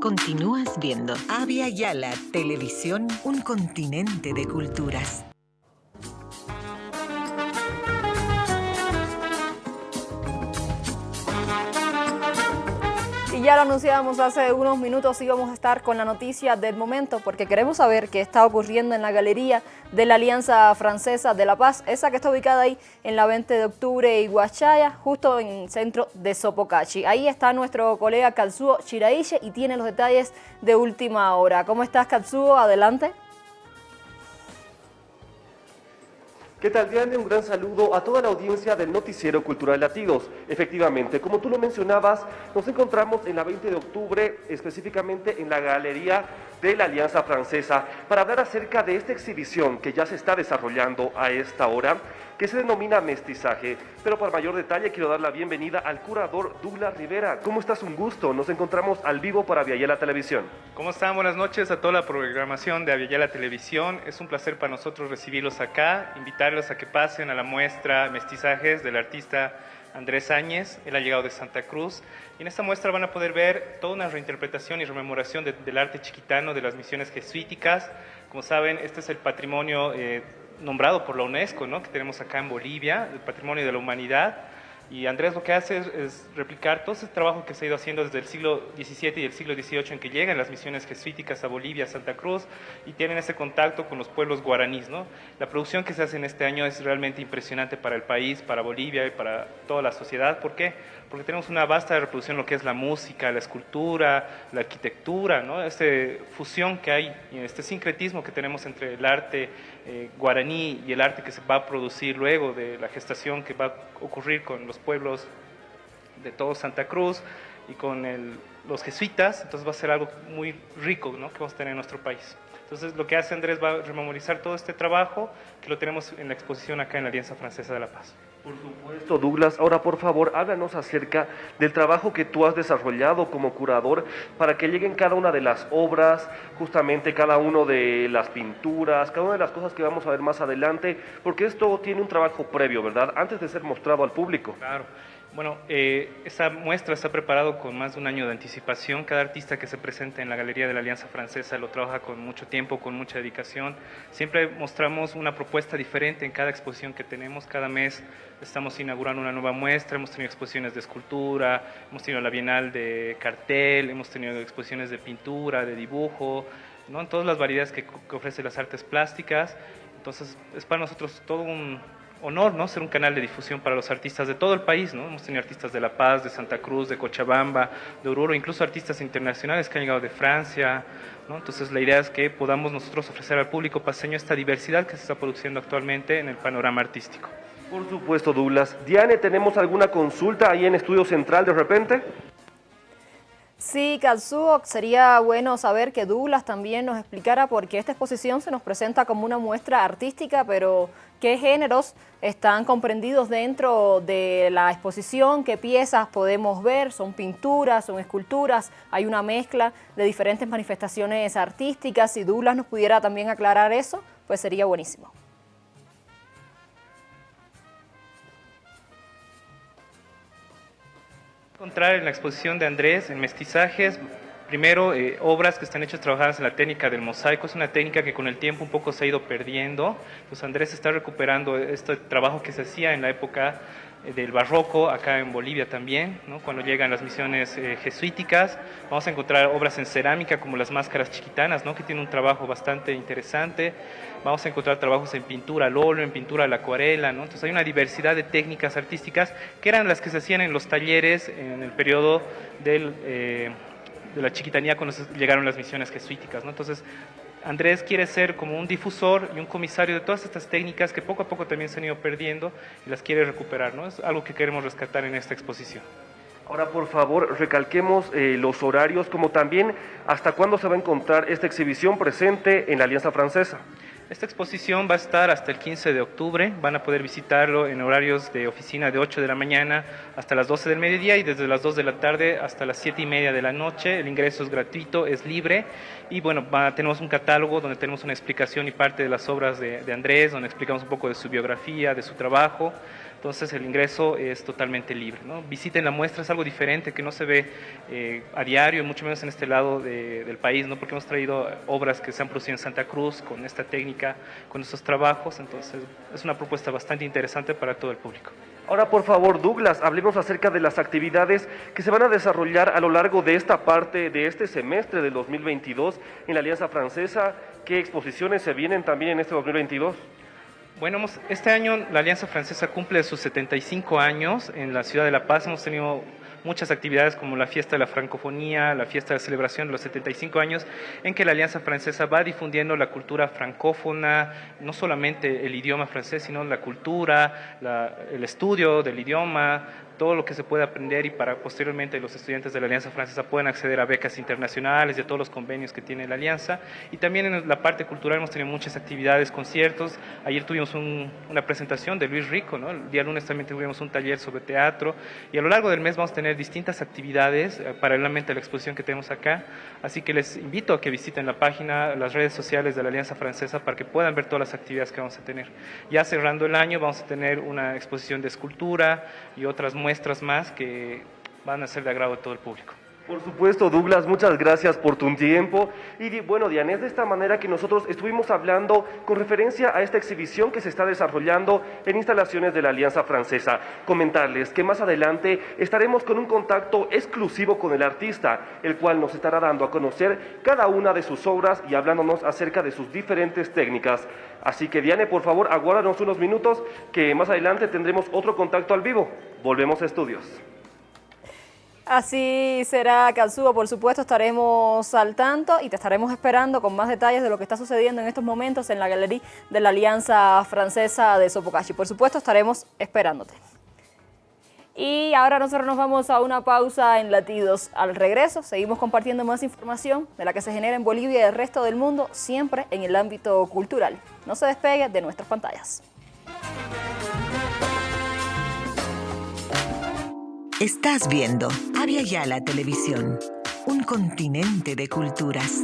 Continúas viendo Avia Yala Televisión, un continente de culturas. Y ya lo anunciábamos hace unos minutos, íbamos a estar con la noticia del momento porque queremos saber qué está ocurriendo en la galería de la Alianza Francesa de la Paz, esa que está ubicada ahí en la 20 de octubre y Guachaya, justo en el centro de Sopocachi. Ahí está nuestro colega Katsuo Shiraishi y tiene los detalles de última hora. ¿Cómo estás Katsuo? Adelante. ¿Qué tal, Diane? Un gran saludo a toda la audiencia del Noticiero Cultural Latidos. Efectivamente, como tú lo mencionabas, nos encontramos en la 20 de octubre, específicamente en la Galería de la Alianza Francesa, para hablar acerca de esta exhibición que ya se está desarrollando a esta hora, que se denomina Mestizaje. Pero para mayor detalle quiero dar la bienvenida al curador Douglas Rivera. ¿Cómo estás? Un gusto. Nos encontramos al vivo para Aviala Televisión. ¿Cómo están? Buenas noches a toda la programación de Aviala Televisión. Es un placer para nosotros recibirlos acá, invitarlos a que pasen a la muestra Mestizajes del artista Andrés Áñez, él ha llegado de Santa Cruz, y en esta muestra van a poder ver toda una reinterpretación y rememoración del arte chiquitano, de las misiones jesuíticas. Como saben, este es el patrimonio eh, nombrado por la UNESCO, ¿no? que tenemos acá en Bolivia, el patrimonio de la humanidad. Y Andrés lo que hace es, replicar todo ese trabajo que se ha ido haciendo desde el siglo XVII y el siglo XVIII en que llegan las misiones jesuíticas a Bolivia, a Santa Cruz, y tienen ese contacto con los pueblos guaraníes. ¿no? La producción que se hace en este año es realmente impresionante para el país, para Bolivia y para toda la sociedad. ¿Por qué? Porque tenemos una vasta reproducción de lo que es la música, la escultura, la arquitectura, ¿no? esta fusión que hay, este sincretismo que tenemos entre el arte eh, guaraní y el arte que se va a producir luego de la gestación que va a ocurrir con los pueblos de todo Santa Cruz y con los jesuitas, entonces va a ser algo muy rico ¿no? que vamos a tener en nuestro país. Entonces lo que hace Andrés va a rememorizar todo este trabajo que lo tenemos en la exposición acá en la Alianza Francesa de la Paz. Por supuesto, Douglas. Ahora, por favor, háblanos acerca del trabajo que tú has desarrollado como curador para que lleguen cada una de las obras, justamente cada una de las pinturas, cada una de las cosas que vamos a ver más adelante, porque esto tiene un trabajo previo, ¿verdad? Antes de ser mostrado al público. Claro. Bueno, eh, esta muestra está preparado con más de un año de anticipación. Cada artista que se presenta en la Galería de la Alianza Francesa lo trabaja con mucho tiempo, con mucha dedicación. Siempre mostramos una propuesta diferente en cada exposición que tenemos. Cada mes estamos inaugurando una nueva muestra. Hemos tenido exposiciones de escultura, hemos tenido la Bienal de cartel, hemos tenido exposiciones de pintura, de dibujo, ¿no? en todas las variedades que, que ofrecen las artes plásticas. Entonces es para nosotros todo un honor, ¿no? Ser un canal de difusión para los artistas de todo el país, ¿no? Hemos tenido artistas de La Paz, de Santa Cruz, de Cochabamba, de Oruro, incluso artistas internacionales que han llegado de Francia, ¿no? Entonces la idea es que podamos nosotros ofrecer al público paseño esta diversidad que se está produciendo actualmente en el panorama artístico. Por supuesto, Douglas. Diane, ¿tenemos alguna consulta ahí en Estudio Central de repente? Sí, Katsuo, sería bueno saber que Douglas también nos explicara por qué esta exposición se nos presenta como una muestra artística, pero qué géneros están comprendidos dentro de la exposición, qué piezas podemos ver, son pinturas, son esculturas, hay una mezcla de diferentes manifestaciones artísticas. Si Douglas nos pudiera también aclarar eso, pues sería buenísimo. Encontrar en la exposición de Andrés en mestizajes, primero eh, obras que están hechas trabajadas en la técnica del mosaico, es una técnica que con el tiempo un poco se ha ido perdiendo, pues Andrés está recuperando este trabajo que se hacía en la época eh, del barroco, acá en Bolivia también, ¿no? cuando llegan las misiones eh, jesuíticas, vamos a encontrar obras en cerámica como las máscaras chiquitanas, ¿no? que tiene un trabajo bastante interesante, vamos a encontrar trabajos en pintura al óleo, en pintura a la acuarela, ¿no? entonces hay una diversidad de técnicas artísticas que eran las que se hacían en los talleres en el periodo del, de la chiquitanía cuando llegaron las misiones jesuíticas, ¿no? entonces Andrés quiere ser como un difusor y un comisario de todas estas técnicas que poco a poco también se han ido perdiendo y las quiere recuperar, ¿no? Es algo que queremos rescatar en esta exposición. Ahora, por favor, recalquemos eh, los horarios, como también hasta cuándo se va a encontrar esta exhibición presente en la Alianza Francesa. Esta exposición va a estar hasta el 15 de octubre, van a poder visitarlo en horarios de oficina de 8 de la mañana hasta las 12 del mediodía y desde las 2 de la tarde hasta las 7 y media de la noche. El ingreso es gratuito, es libre y bueno, tenemos un catálogo donde tenemos una explicación y parte de las obras de Andrés, donde explicamos un poco de su biografía, de su trabajo. Entonces el ingreso es totalmente libre. ¿no? Visiten la muestra, es algo diferente que no se ve eh, a diario, mucho menos en este lado del país, ¿no? porque hemos traído obras que se han producido en Santa Cruz con esta técnica, con estos trabajos, entonces es una propuesta bastante interesante para todo el público. Ahora, por favor, Douglas, hablemos acerca de las actividades que se van a desarrollar a lo largo de esta parte de este semestre del 2022 en la Alianza Francesa. ¿Qué exposiciones se vienen también en este 2022? Bueno, este año la Alianza Francesa cumple sus 75 años en la ciudad de La Paz. Hemos tenido muchas actividades como la fiesta de la francofonía, la fiesta de celebración de los 75 años, en que la Alianza Francesa va difundiendo la cultura francófona, no solamente el idioma francés, sino la cultura, el estudio del idioma, todo lo que se puede aprender y para posteriormente los estudiantes de la Alianza Francesa puedan acceder a becas internacionales y a todos los convenios que tiene la Alianza. Y también en la parte cultural hemos tenido muchas actividades, conciertos. Ayer tuvimos una presentación de Luis Rico, ¿no? el día lunes también tuvimos un taller sobre teatro y a lo largo del mes vamos a tener distintas actividades eh, paralelamente a la exposición que tenemos acá. Así que les invito a que visiten la página, las redes sociales de la Alianza Francesa para que puedan ver todas las actividades que vamos a tener. Ya cerrando el año vamos a tener una exposición de escultura y otras muestras muestras más que van a ser de agrado de todo el público. Por supuesto, Douglas, muchas gracias por tu tiempo. Y bueno, Diane, es de esta manera que nosotros estuvimos hablando con referencia a esta exhibición que se está desarrollando en instalaciones de la Alianza Francesa. Comentarles que más adelante estaremos con un contacto exclusivo con el artista, el cual nos estará dando a conocer cada una de sus obras y hablándonos acerca de sus diferentes técnicas. Así que Diane, por favor, aguárdanos unos minutos que más adelante tendremos otro contacto al vivo. Volvemos a estudios. Así será, Calzúo. Por supuesto, estaremos al tanto y te estaremos esperando con más detalles de lo que está sucediendo en estos momentos en la galería de la Alianza Francesa de Sopocachi. Por supuesto, estaremos esperándote. Y ahora nosotros nos vamos a una pausa en Latidos. Al regreso, seguimos compartiendo más información de la que se genera en Bolivia y el resto del mundo, siempre en el ámbito cultural. No se despegue de nuestras pantallas. Estás viendo Avia Yala Televisión, un continente de culturas.